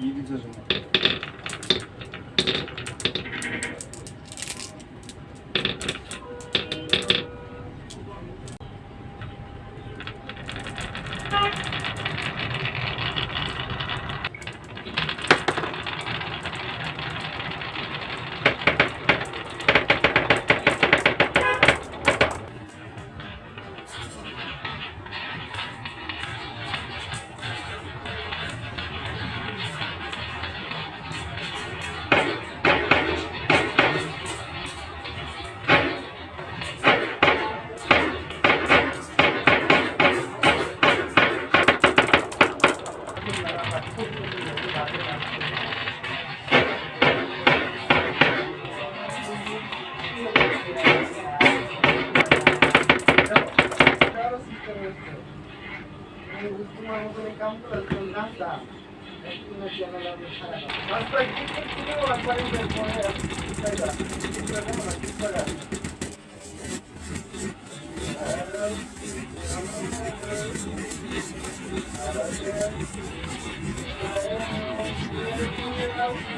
E desajumar. Ma. काम